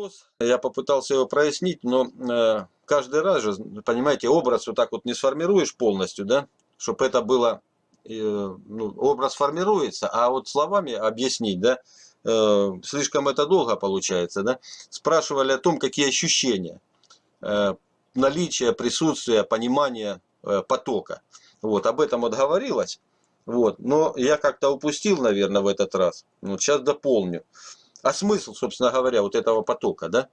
вопрос, я попытался его прояснить, но э, каждый раз же, понимаете, образ вот так вот не сформируешь полностью, да, чтобы это было, э, ну, образ формируется, а вот словами объяснить, да, э, слишком это долго получается, да. Спрашивали о том, какие ощущения, наличие, присутствие, понимание потока. Вот, об этом вот говорилось. Вот, но я как-то упустил, наверное, в этот раз. Вот сейчас дополню. А смысл, собственно говоря, вот этого потока, да?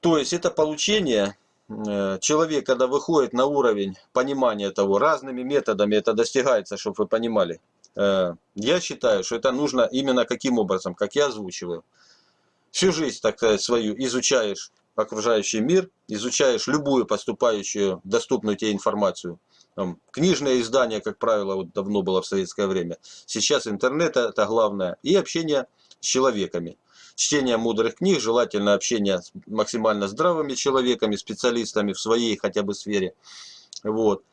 То есть это получение, э, человек, когда выходит на уровень понимания того, разными методами это достигается, чтобы вы понимали. Э, я считаю, что это нужно именно каким образом, как я озвучиваю. Всю жизнь, так сказать, свою изучаешь окружающий мир, изучаешь любую поступающую, доступную тебе информацию. Там, книжное издание, как правило, вот давно было в советское время. Сейчас интернет это главное. И общение с человеками. Чтение мудрых книг, желательно общение с максимально здравыми человеками, специалистами в своей хотя бы сфере. Вот.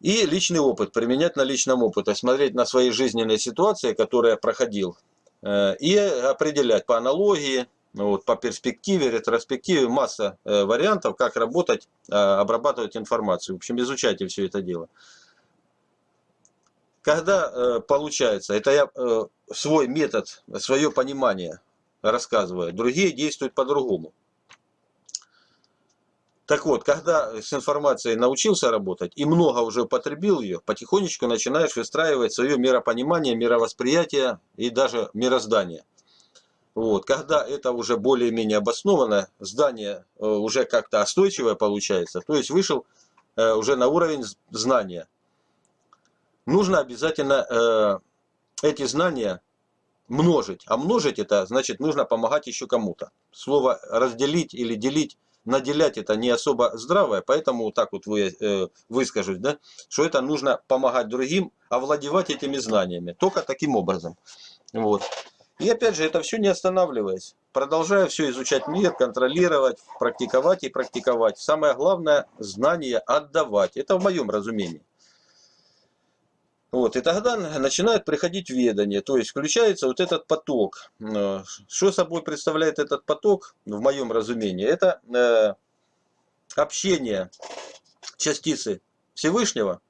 И личный опыт, применять на личном опыте, смотреть на свои жизненные ситуации, которые я проходил, э, и определять по аналогии, вот, по перспективе, ретроспективе, масса э, вариантов, как работать, э, обрабатывать информацию. В общем, изучайте все это дело. Когда э, получается, это я э, свой метод, свое понимание рассказываю, другие действуют по-другому. Так вот, когда с информацией научился работать и много уже употребил ее, потихонечку начинаешь выстраивать свое миропонимание, мировосприятие и даже мироздание. Вот. Когда это уже более-менее обоснованно, здание э, уже как-то остойчивое получается, то есть вышел э, уже на уровень знания. Нужно обязательно э, эти знания множить. А множить это значит нужно помогать еще кому-то. Слово разделить или делить, наделять это не особо здравое, поэтому так вот вы, э, выскажусь, да, что это нужно помогать другим, овладевать этими знаниями. Только таким образом. Вот. И опять же, это все не останавливаясь. Продолжаю все изучать мир, контролировать, практиковать и практиковать. Самое главное, знания отдавать. Это в моем разумении. Вот, и тогда начинает приходить ведание, то есть включается вот этот поток. Э, что собой представляет этот поток, в моем разумении? Это э, общение частицы Всевышнего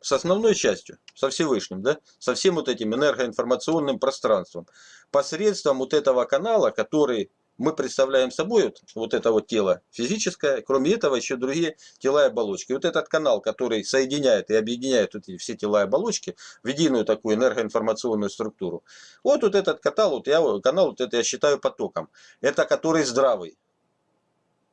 с основной частью, со Всевышним, да, со всем вот этим энергоинформационным пространством, посредством вот этого канала, который мы представляем собой, вот, это вот тело физическое, кроме этого еще другие тела и оболочки. Вот этот канал, который соединяет и объединяет эти все тела и оболочки в единую такую энергоинформационную структуру. Вот, вот этот канал, вот я, канал, вот это я считаю потоком. Это который здравый.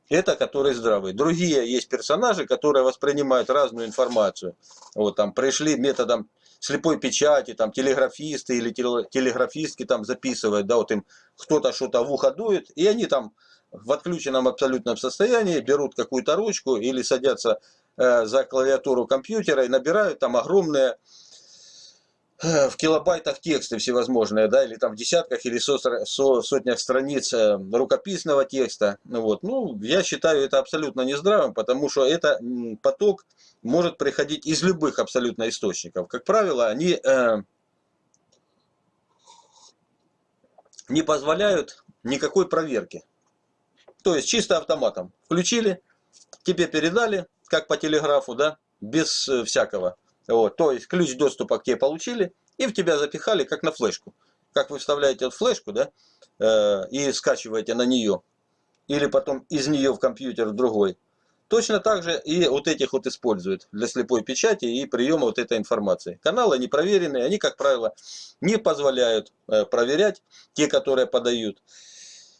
Это который здравый. Другие есть персонажи, которые воспринимают разную информацию. Вот там пришли методом слепой печати, там телеграфисты или телеграфистки там записывают, да, вот им кто-то что-то в ухо дует, и они там в отключенном абсолютном состоянии берут какую-то ручку или садятся э, за клавиатуру компьютера и набирают там огромные Э, в килобайтах тексты всевозможные, да, или там в десятках или со, со, сотнях страниц э, рукописного текста. Вот. Ну, я считаю это абсолютно нездравым, потому что это поток может приходить из любых абсолютно источников. Как правило, они э, не позволяют никакой проверки. То есть чисто автоматом. Включили, тебе передали, как по телеграфу, да, без э, всякого. Вот, то есть ключ доступа к тебе получили и в тебя запихали как на флешку. Как вы вставляете вот флешку, да, э, и скачиваете на нее, или потом из нее в компьютер другой. Точно так же и вот этих вот используют для слепой печати и приема вот этой информации. Каналы не проверенные, они, как правило, не позволяют э, проверять те, которые подают.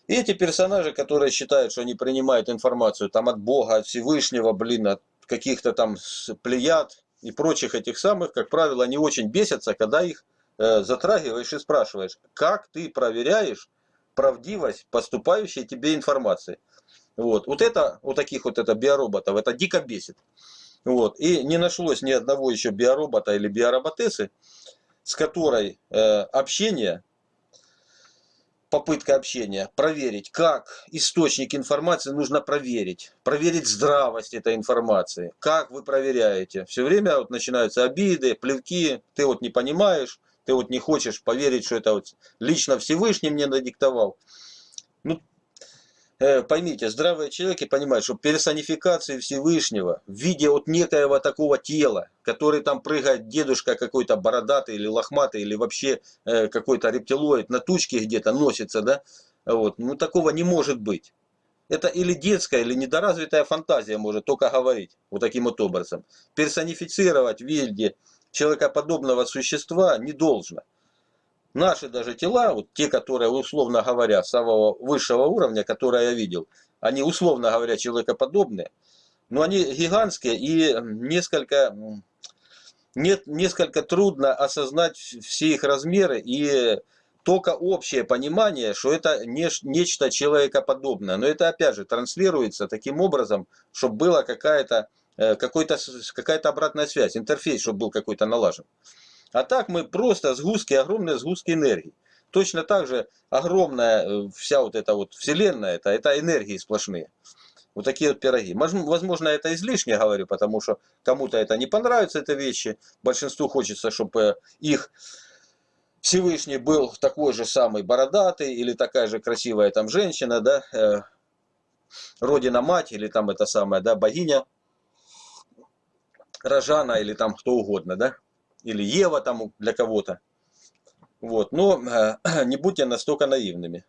И эти персонажи, которые считают, что они принимают информацию там от Бога, от Всевышнего, блин, от каких-то там плеяд, и прочих этих самых, как правило, они очень бесятся, когда их э, затрагиваешь и спрашиваешь, как ты проверяешь правдивость поступающей тебе информации. Вот, вот это, вот таких вот это биороботов, это дико бесит. Вот, и не нашлось ни одного еще биоробота или биороботесы, с которой э, общение попытка общения, проверить, как источник информации нужно проверить, проверить здравость этой информации, как вы проверяете. Все время вот начинаются обиды, плевки, ты вот не понимаешь, ты вот не хочешь поверить, что это вот лично Всевышний мне надиктовал. Ну, поймите, здравые человеки понимают, что персонификации Всевышнего в виде вот некоего такого тела, который там прыгает дедушка какой-то бородатый или лохматый, или вообще э, какой-то рептилоид на тучке где-то носится, да, вот, ну такого не может быть. Это или детская, или недоразвитая фантазия может только говорить вот таким вот образом. Персонифицировать в виде человекоподобного существа не должно. Наши даже тела, вот те, которые, условно говоря, самого высшего уровня, которые я видел, они, условно говоря, человекоподобные, но они гигантские и несколько, нет, несколько трудно осознать все их размеры и только общее понимание, что это не, нечто человекоподобное. Но это опять же транслируется таким образом, чтобы была какая-то э, какая-то какая-то обратная связь, интерфейс, чтобы был какой-то налажен. А так мы просто сгустки, огромные сгустки энергии. Точно так же огромная э, вся вот эта вот вселенная, это, это энергии сплошные. Вот такие вот пироги. Возможно, это излишне говорю, потому что кому-то это не понравится, это вещи. Большинству хочется, чтобы э, их Всевышний был такой же самый бородатый или такая же красивая там женщина, да, э, родина-мать или там это самая, да, богиня Рожана или там кто угодно, да или Ева там для кого-то. Вот. Но э, не будьте настолько наивными.